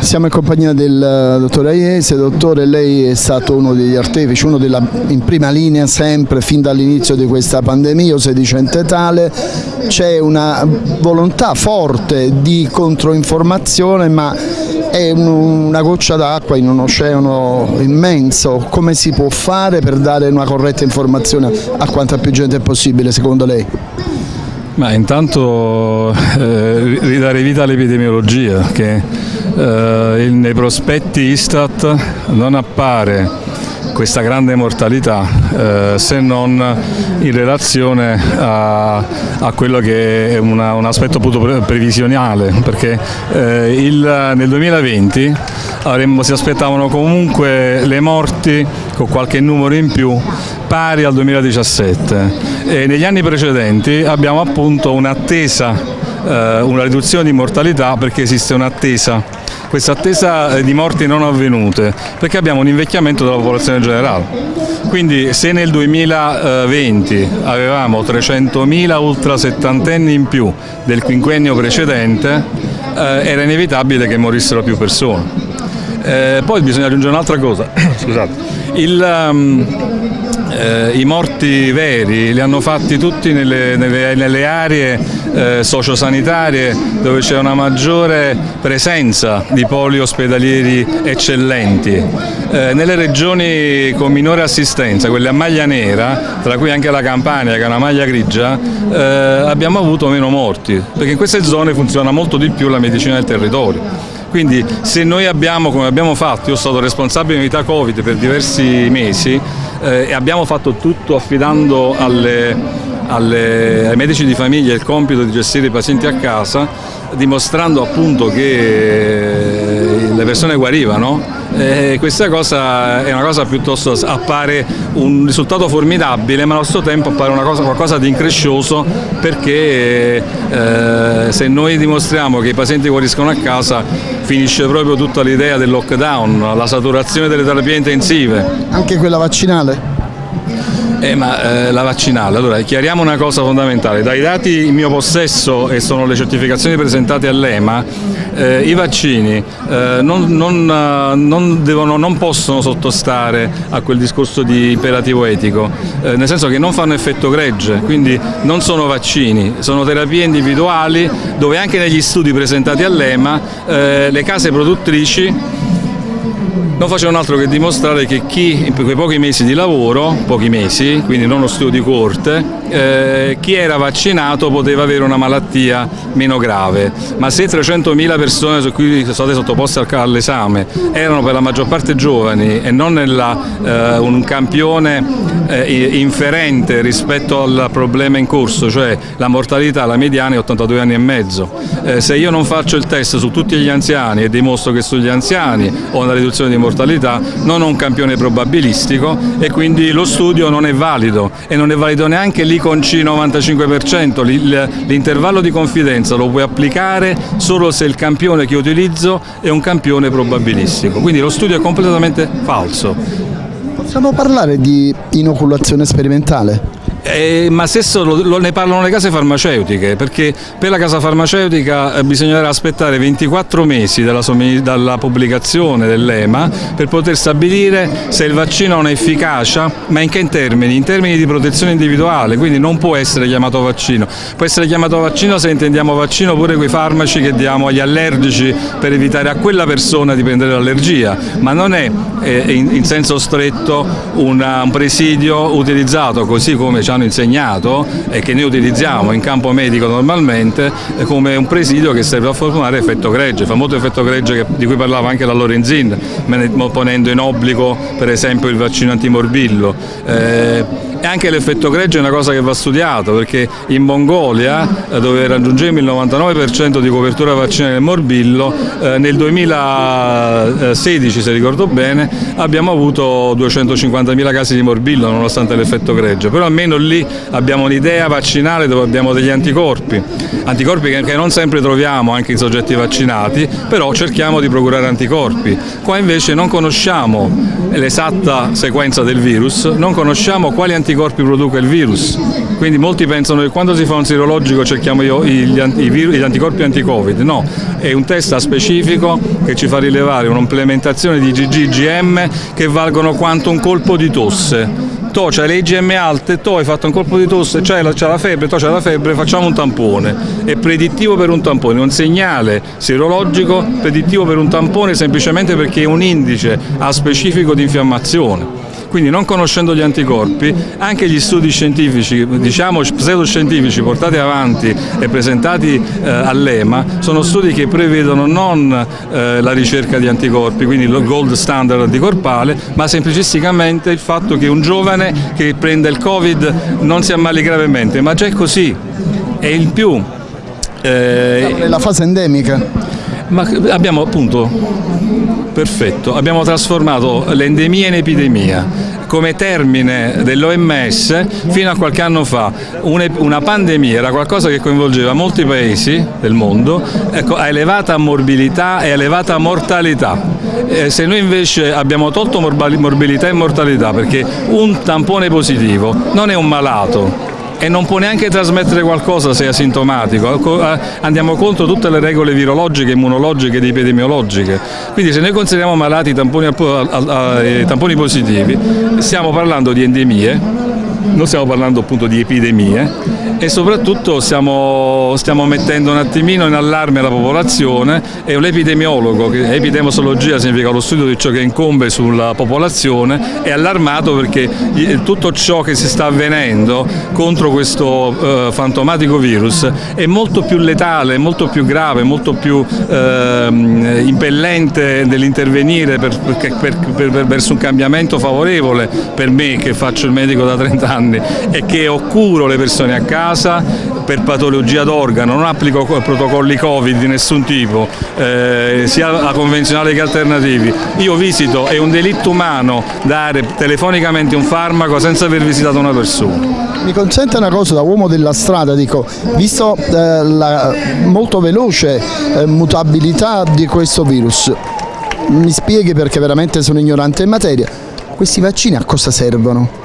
Siamo in compagnia del eh, dottor Aiese, dottore lei è stato uno degli artefici, uno della, in prima linea sempre fin dall'inizio di questa pandemia o sedicente tale, c'è una volontà forte di controinformazione ma è una goccia d'acqua in un oceano immenso, come si può fare per dare una corretta informazione a quanta più gente possibile secondo lei? Ma intanto eh, ridare vita all'epidemiologia che eh, nei prospetti Istat non appare questa grande mortalità eh, se non in relazione a, a quello che è una, un aspetto appunto previsionale perché eh, il, nel 2020 avremmo, si aspettavano comunque le morti con qualche numero in più pari al 2017 e negli anni precedenti abbiamo appunto un'attesa, eh, una riduzione di mortalità perché esiste un'attesa questa attesa di morti non avvenute perché abbiamo un invecchiamento della popolazione generale. Quindi se nel 2020 avevamo 300.000 ultra settantenni in più del quinquennio precedente eh, era inevitabile che morissero più persone. Eh, poi bisogna aggiungere un'altra cosa, scusate, Il, um, eh, i morti veri li hanno fatti tutti nelle, nelle, nelle aree eh, sociosanitarie dove c'è una maggiore presenza di poli ospedalieri eccellenti. Eh, nelle regioni con minore assistenza, quelle a maglia nera, tra cui anche la Campania che è una maglia grigia, eh, abbiamo avuto meno morti, perché in queste zone funziona molto di più la medicina del territorio. Quindi se noi abbiamo, come abbiamo fatto, io sono stato responsabile di unità Covid per diversi mesi eh, e abbiamo fatto tutto affidando alle, alle, ai medici di famiglia il compito di gestire i pazienti a casa, dimostrando appunto che le persone guarivano eh, questa cosa è una cosa piuttosto, appare un risultato formidabile ma allo stesso tempo appare cosa, qualcosa di increscioso perché eh, se noi dimostriamo che i pazienti guariscono a casa finisce proprio tutta l'idea del lockdown, la saturazione delle terapie intensive. Anche quella vaccinale? Eh, ma, eh, la vaccinale, allora chiariamo una cosa fondamentale, dai dati in mio possesso e sono le certificazioni presentate all'EMA, eh, i vaccini eh, non, non, eh, non, devono, non, possono sottostare a quel discorso di imperativo etico, eh, nel senso che non fanno effetto gregge, quindi non sono vaccini, sono terapie individuali dove anche negli studi presentati all'EMA le case produttrici non facevano altro che dimostrare che chi in quei pochi mesi di lavoro, pochi mesi, quindi non uno studio di corte, eh, chi era vaccinato poteva avere una malattia meno grave, ma se 300.000 persone su cui sono state sottoposte all'esame erano per la maggior parte giovani e non nella, eh, un campione eh, inferente rispetto al problema in corso, cioè la mortalità, la mediana è 82 anni e mezzo, eh, se io non faccio il test su tutti gli anziani e dimostro che sugli anziani ho una riduzione di mortalità, non ho un campione probabilistico e quindi lo studio non è valido e non è valido neanche lì con C95%, l'intervallo di confidenza lo puoi applicare solo se il campione che utilizzo è un campione probabilistico, quindi lo studio è completamente falso. Possiamo parlare di inoculazione sperimentale? Eh, ma stesso lo, lo, ne parlano le case farmaceutiche, perché per la casa farmaceutica eh, bisognerà aspettare 24 mesi dalla, dalla pubblicazione dell'EMA per poter stabilire se il vaccino ha un'efficacia, ma in che termini? In termini di protezione individuale, quindi non può essere chiamato vaccino. Può essere chiamato vaccino se intendiamo vaccino pure quei farmaci che diamo agli allergici per evitare a quella persona di prendere l'allergia, ma non è eh, in, in, senso stretto una, un presidio utilizzato così come ci hanno insegnato e che noi utilizziamo in campo medico normalmente eh, come un presidio che serve a formare effetto gregge, famoso effetto gregge di cui parlava anche la Lorenzin, ponendo in obbligo per esempio il vaccino antimorbillo. Eh, e anche l'effetto gregge è una cosa che va studiato perché in Mongolia eh, dove raggiungemmo il 99% di copertura vaccinale del morbillo eh, nel 2016 se ricordo bene abbiamo avuto 250.000 casi di morbillo nonostante l'effetto gregge però almeno lì abbiamo un'idea vaccinale dove abbiamo degli anticorpi, anticorpi che non sempre troviamo anche in soggetti vaccinati, però cerchiamo di procurare anticorpi. Qua invece non conosciamo l'esatta sequenza del virus, non conosciamo quali anticorpi produca il virus, quindi molti pensano che quando si fa un sirologico cerchiamo gli, anticorpi anti-covid, no, è un test specifico che ci fa rilevare un'implementazione di GGGM che valgono quanto un colpo di tosse. To c'hai le IgM alte, to hai fatto un colpo di tosse, c'hai la, la, febbre, to c'hai la febbre, facciamo un tampone. È predittivo per un tampone, un segnale sierologico predittivo per un tampone semplicemente perché è un indice a specifico di infiammazione quindi non conoscendo gli anticorpi anche gli studi scientifici, diciamo pseudoscientifici portati avanti e presentati eh, all'EMA sono studi che prevedono non eh, la ricerca di anticorpi, quindi il gold standard anticorpale, ma semplicisticamente il fatto che un giovane che prende il Covid non si ammali gravemente, ma già è così, e in più... Eh, la fase endemica. Ma abbiamo appunto, perfetto, abbiamo trasformato l'endemia in epidemia. Come termine dell'OMS fino a qualche anno fa una pandemia era qualcosa che coinvolgeva molti paesi del mondo. Ecco, a elevata morbilità e elevata mortalità. Se noi invece abbiamo tolto morbilità e mortalità perché un tampone positivo non è un malato, e non può neanche trasmettere qualcosa se è asintomatico, eh, andiamo contro tutte le regole virologiche, immunologiche ed epidemiologiche. Quindi se noi consideriamo malati i tamponi, tamponi positivi stiamo parlando di endemie, non stiamo parlando appunto di epidemie e soprattutto stiamo, stiamo, mettendo un attimino in allarme la popolazione e l'epidemiologo, epidemiologia significa lo studio di ciò che incombe sulla popolazione, è allarmato perché tutto ciò che si sta avvenendo contro questo eh, fantomatico virus è molto più letale, molto più grave, molto più eh, impellente nell'intervenire per, per, per, verso un cambiamento favorevole per me che faccio il medico da 30 anni e che occuro le persone a casa casa per patologia d'organo, non applico protocolli Covid di nessun tipo, eh, sia convenzionali che alternativi. Io visito, è un delitto umano dare telefonicamente un farmaco senza aver visitato una persona. Mi consente una cosa da uomo della strada, dico, visto eh, la molto veloce eh, mutabilità di questo virus, mi spieghi perché veramente sono ignorante in materia, questi vaccini a cosa servono?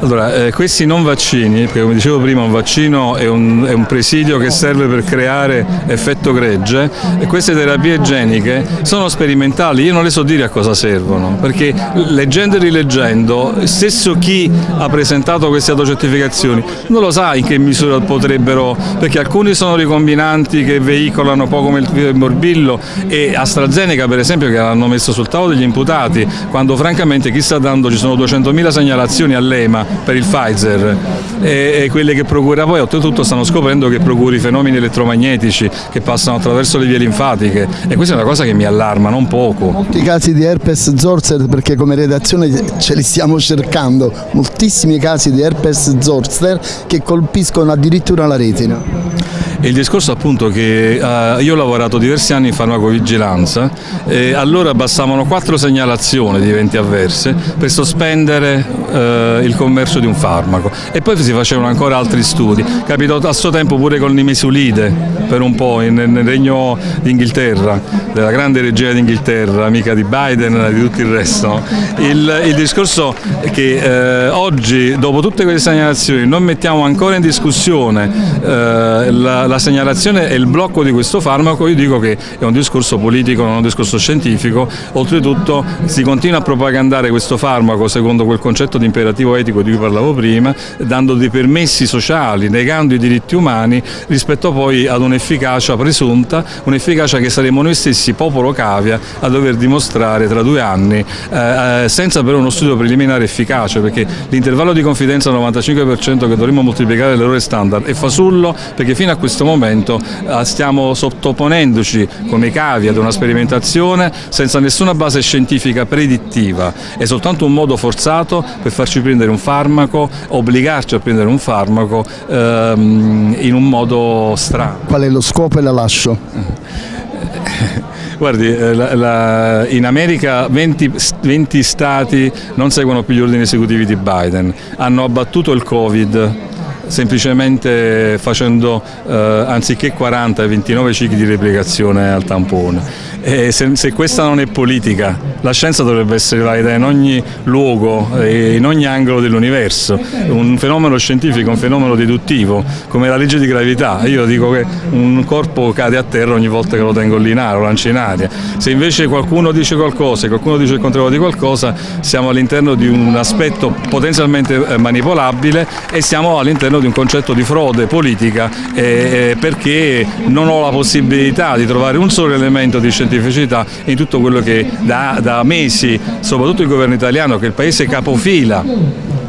Allora, eh, questi non vaccini, perché come dicevo prima un vaccino è un, è un, presidio che serve per creare effetto gregge e queste terapie geniche sono sperimentali, io non le so dire a cosa servono, perché leggendo e rileggendo, stesso chi ha presentato queste autocertificazioni non lo sa in che misura potrebbero, perché alcuni sono ricombinanti che veicolano poco il morbillo e AstraZeneca per esempio che l'hanno messo sul tavolo degli imputati, quando francamente chi sta dando, ci sono 200.000 segnalazioni all'EMA per il Pfizer e, e, quelle che procura poi oltretutto stanno scoprendo che procuri fenomeni elettromagnetici che passano attraverso le vie linfatiche e questa è una cosa che mi allarma non poco. Molti casi di herpes zoster perché come redazione ce li stiamo cercando, moltissimi casi di herpes zoster che colpiscono addirittura la retina. Il discorso appunto che uh, io ho lavorato diversi anni in farmacovigilanza e allora bastavano quattro segnalazioni di eventi avverse per sospendere uh, il commercio di un farmaco e poi si facevano ancora altri studi. Capitò a suo tempo pure con l'imisulide per un po' nel, nel regno d'Inghilterra, della grande regina d'Inghilterra, amica di Biden e di tutto il resto. Il, il discorso è che eh, oggi dopo tutte queste segnalazioni non mettiamo ancora in discussione eh, la, la segnalazione e il blocco di questo farmaco io dico che è un discorso politico, non un discorso scientifico, oltretutto si continua a propagandare questo farmaco secondo quel concetto di imperativo etico di cui parlavo prima, dando dei permessi sociali, negando i diritti umani rispetto poi ad un'efficacia presunta, un'efficacia che saremo noi stessi, popolo cavia, a dover dimostrare tra due anni, eh, eh senza però uno studio preliminare efficace, perché l'intervallo di confidenza al 95% che dovremmo moltiplicare l'errore standard è fasullo perché fino a questo questo momento eh, stiamo sottoponendoci come cavi ad una sperimentazione senza nessuna base scientifica predittiva, è soltanto un modo forzato per farci prendere un farmaco, obbligarci a prendere un farmaco ehm, in un modo strano. Qual è lo scopo e la lascio? Guardi, eh, la, la, in America 20, 20 stati non seguono più gli ordini esecutivi di Biden, hanno abbattuto il Covid semplicemente facendo eh, anziché 40 29 cicli di replicazione al tampone. E se, se, questa non è politica, la scienza dovrebbe essere valida in ogni luogo in ogni angolo dell'universo. Un fenomeno scientifico, un fenomeno deduttivo, come la legge di gravità. Io dico che un corpo cade a terra ogni volta che lo tengo lì in aria, lo lancio in aria. Se invece qualcuno dice qualcosa e qualcuno dice il contrario di qualcosa, siamo all'interno di un aspetto potenzialmente eh, manipolabile e siamo all'interno di un concetto di frode politica eh, perché non ho la possibilità di trovare un solo elemento di scientificità in tutto quello che da, da mesi, soprattutto il governo italiano, che è il paese capofila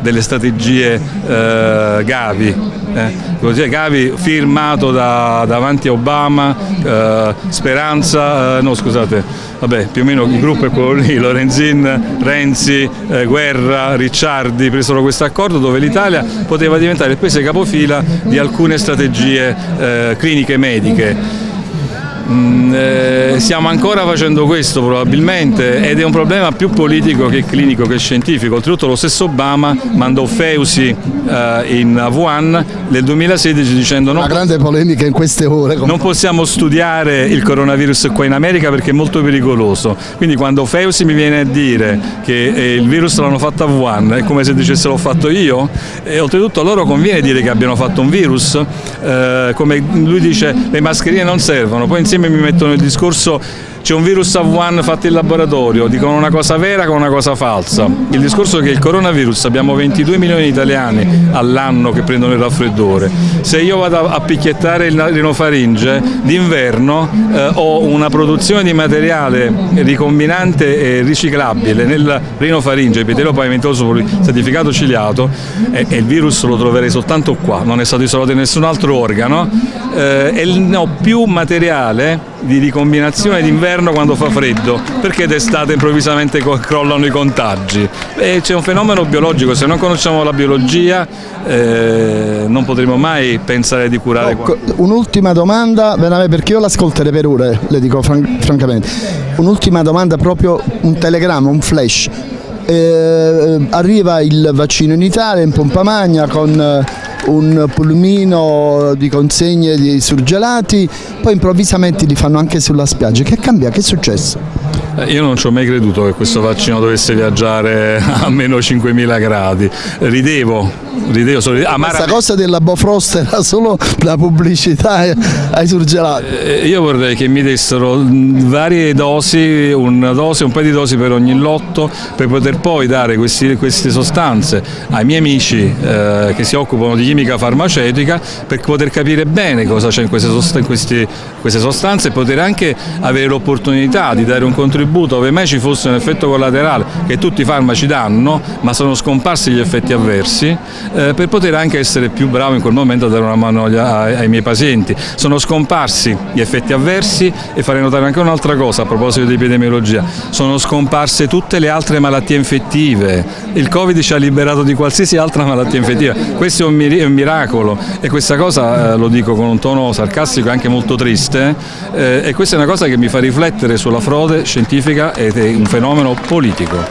delle strategie eh, Gavi, eh, Gavi firmato da, davanti a Obama, eh, Speranza, eh, no scusate, vabbè più o meno il gruppo è quello lì, Lorenzin, Renzi, eh, Guerra, Ricciardi presero questo accordo dove l'Italia poteva diventare il paese capofila di alcune strategie eh, cliniche mediche. Mm, eh, stiamo ancora facendo questo probabilmente ed è un problema più politico che clinico che scientifico. Oltretutto lo stesso Obama mandò Feusi eh, in Wuhan nel 2016 dicendo no, una grande polemica in queste ore. Non possiamo studiare il coronavirus qua in America perché è molto pericoloso. Quindi quando Feusi mi viene a dire che eh, il virus l'hanno fatto a Wuhan è come se dicesse l'ho fatto io e oltretutto a loro conviene dire che abbiano fatto un virus, eh, come lui dice le mascherine non servono, poi insieme mi mettono il discorso c'è un virus a Wuhan fatto in laboratorio, dicono una cosa vera con una cosa falsa. Il discorso è che il coronavirus abbiamo 22 milioni di italiani all'anno che prendono il raffreddore. Se io vado a picchiettare il rinofaringe d'inverno eh, ho una produzione di materiale ricombinante e riciclabile nel rinofaringe, epitelio pavimentoso certificato ciliato e, e, il virus lo troverei soltanto qua, non è stato isolato in nessun altro organo eh, e ho più materiale di ricombinazione d'inverno quando fa freddo, perché d'estate improvvisamente crollano i contagi. C'è un fenomeno biologico, se non conosciamo la biologia eh, non potremo mai pensare di curare. No, Un'ultima domanda, perché io l'ascolterei per ore, le dico fran francamente. Un'ultima domanda, proprio un telegramma, un flash. Eh, arriva il vaccino in Italia in pompa magna con un pulmino di consegne di surgelati, poi improvvisamente li fanno anche sulla spiaggia. Che cambia? Che è successo? Eh, io non ci ho mai creduto che questo vaccino dovesse viaggiare a meno 5.000 gradi, ridevo, ridevo solo, Questa cosa della Bofrost era solo la pubblicità ai surgelati. Eh, io vorrei che mi dessero varie dosi, una dose, un paio di dosi per ogni lotto per poter poi dare questi, queste sostanze ai miei amici eh, che si occupano di chimica farmaceutica per poter capire bene cosa c'è in queste, sostanze, in queste sostanze e poter anche avere l'opportunità di dare un contributo contributo ove mai ci fosse un effetto collaterale che tutti i farmaci danno ma sono scomparsi gli effetti avversi eh, per poter anche essere più bravo in quel momento a dare una mano ai, ai miei pazienti. Sono scomparsi gli effetti avversi e farei notare anche un'altra cosa a proposito di epidemiologia, sono scomparse tutte le altre malattie infettive, il Covid ci ha liberato di qualsiasi altra malattia infettiva, questo è un, mir un miracolo e questa cosa eh, lo dico con un tono sarcastico e anche molto triste eh, e questa è una cosa che mi fa riflettere sulla frode scientifica ed è un fenomeno politico.